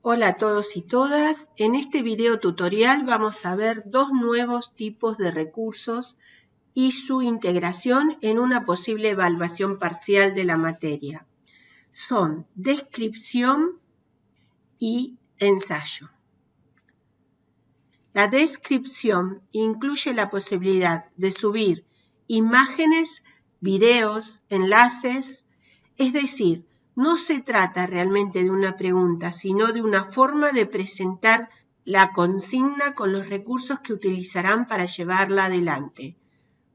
Hola a todos y todas. En este video tutorial vamos a ver dos nuevos tipos de recursos y su integración en una posible evaluación parcial de la materia. Son descripción y ensayo. La descripción incluye la posibilidad de subir imágenes, videos, enlaces, es decir, no se trata realmente de una pregunta, sino de una forma de presentar la consigna con los recursos que utilizarán para llevarla adelante.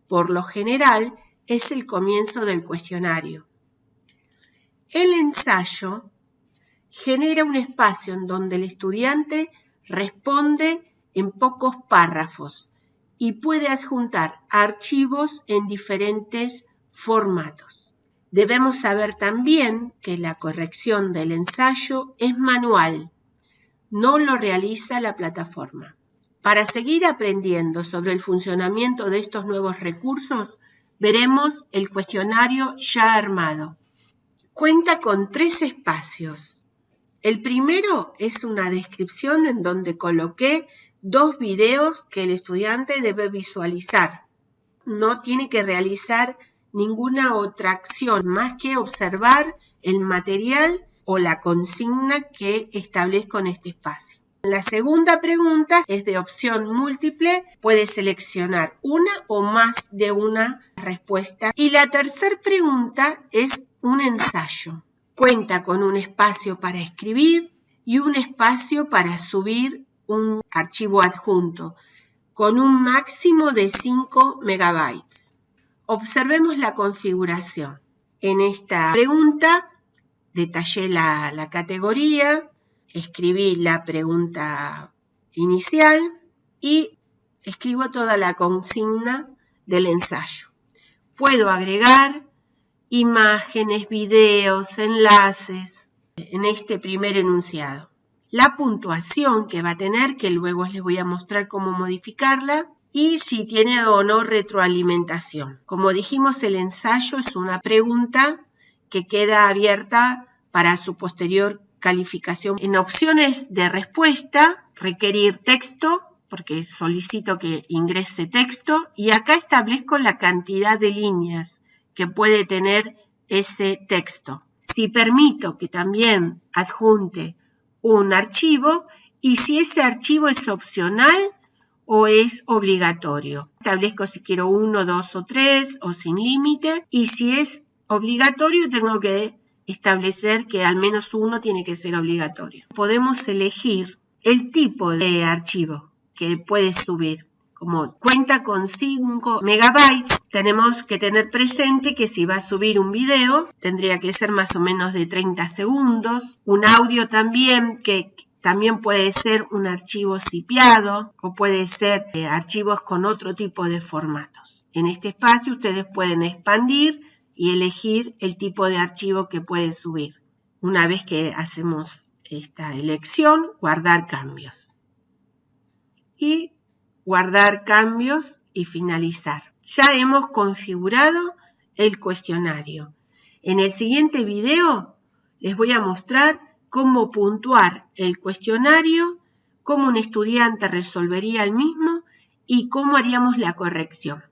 Por lo general, es el comienzo del cuestionario. El ensayo genera un espacio en donde el estudiante responde en pocos párrafos y puede adjuntar archivos en diferentes formatos. Debemos saber también que la corrección del ensayo es manual, no lo realiza la plataforma. Para seguir aprendiendo sobre el funcionamiento de estos nuevos recursos, veremos el cuestionario ya armado. Cuenta con tres espacios. El primero es una descripción en donde coloqué dos videos que el estudiante debe visualizar. No tiene que realizar ninguna otra acción más que observar el material o la consigna que establezco en este espacio. La segunda pregunta es de opción múltiple, puede seleccionar una o más de una respuesta. Y la tercera pregunta es un ensayo. Cuenta con un espacio para escribir y un espacio para subir un archivo adjunto con un máximo de 5 megabytes. Observemos la configuración. En esta pregunta detallé la, categoría, escribí la pregunta inicial y escribo toda la consigna del ensayo. Puedo agregar imágenes, videos, enlaces en este primer enunciado. La puntuación que va a tener, que luego les voy a mostrar cómo modificarla, y si tiene o no retroalimentación. Como dijimos, el ensayo es una pregunta que queda abierta para su posterior calificación. En opciones de respuesta, requerir texto, porque solicito que ingrese texto, y acá establezco la cantidad de líneas que puede tener ese texto. Si permito que también adjunte un archivo, y si ese archivo es opcional, o es obligatorio. Establezco si quiero uno, dos o tres o sin límite y si es obligatorio tengo que establecer que al menos uno tiene que ser obligatorio. Podemos elegir el tipo de archivo que puede subir. Como cuenta con 5 megabytes, tenemos que tener presente que si va a subir un video, tendría que ser más o menos de 30 segundos. Un audio también que también puede ser un archivo cipiado o puede ser eh, archivos con otro tipo de formatos. En este espacio ustedes pueden expandir y elegir el tipo de archivo que pueden subir. Una vez que hacemos esta elección, guardar cambios. Y guardar cambios y finalizar. Ya hemos configurado el cuestionario. En el siguiente video les voy a mostrar cómo puntuar el cuestionario, cómo un estudiante resolvería el mismo y cómo haríamos la corrección.